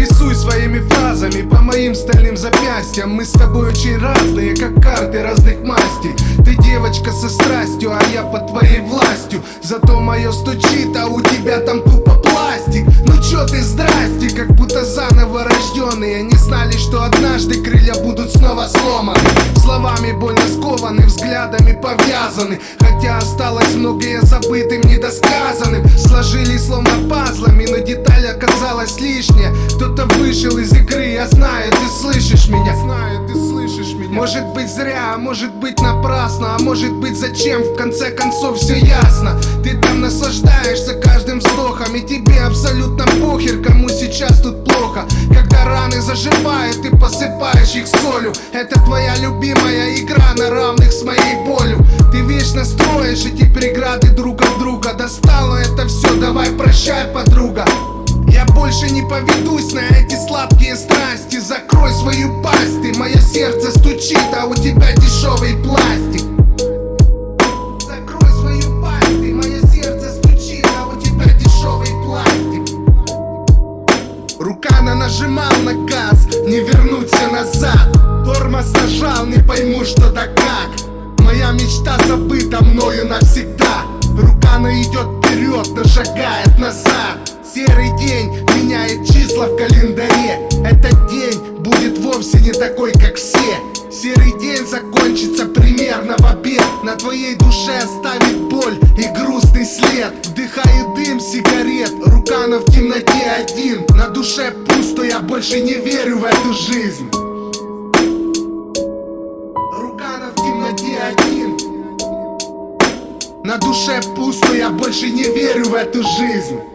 Рисуй своими фразами по моим стальным запястьям. Мы с тобой очень разные, как карты разных мастей. Ты девочка со страстью, а я под твоей властью. Зато мое стучит, а у тебя там тупо рожденные Не знали, что однажды крылья будут снова сломаны. Словами больно скованы, взглядами повязаны. Хотя осталось многое забытым, недосказанным. Сложили словно пазлами, но деталь оказалась лишняя. Кто-то вышел из игры, я знаю, ты слышишь меня. Знаю, ты слышишь меня. Может быть зря, а может быть напрасно. А может быть зачем, в конце концов все ясно Ты там наслаждаешься каждым вздохом И тебе абсолютно похер, кому сейчас тут плохо. Когда раны заживают, ты посыпаешь их солью. Это твоя любимая игра на равных с моей болью. Ты вечно строишь эти преграды друг от друга. Достало это все, давай прощай, подруга. Я больше не поведусь на эти сладкие страсти. Закрой свою пасть, ты, мое сердце стучит, а у тебя дешевый пластик Рука на нажимал на газ, не вернуться назад. Тормоз нажал, не пойму что да как. Моя мечта забыта мною навсегда. Рука она идет вперед, но шагает назад. Серый день меняет числа в календаре. Этот день будет вовсе не такой, как все. Серый день закончится примерно в обед. На твоей душе оставит боль и грустный след. Вдыхаю дым сигарет, Рукана в темноте один На душе пусто, я больше не верю в эту жизнь. Рукана в темноте один. На душе пусто, я больше не верю в эту жизнь